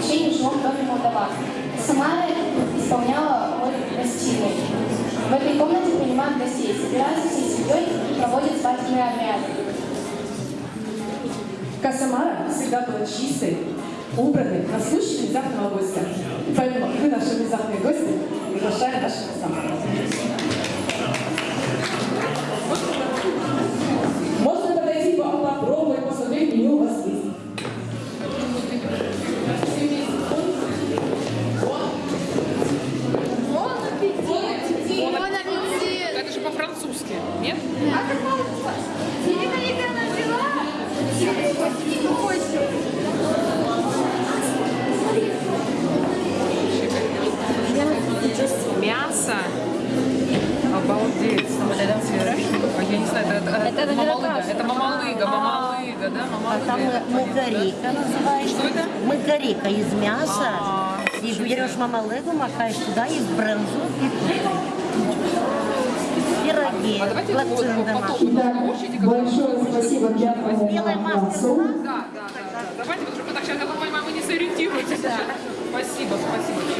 обучении в жилом доме Молдова. Сама исполняла роль гостиной. В этой комнате принимают гостей, собираются всей семьей и проводят свадебные обряды. Касамара всегда была чистой, убранной, на случай внезапного гостя. Поэтому мы, наши внезапные гости, приглашаем нашего Касамара. Нет? А взяла! Мясо. Обалдеть. А я не знаю, это, это, Это мамалыга. Это мамалыга, мамалыга, да? А там Мамалыга. мугарика называется. Что это? Мугарика из мяса. А, И берешь мамалыгу, макаешь туда и в брынзу и Пироги, А давайте вот лапшин потом домашний. Итак, большое спасибо Пьяному Белая маска была? Да, да, да, да. Давайте, потому что так сейчас, я понимаю, вы не сориентируетесь. Спасибо, спасибо.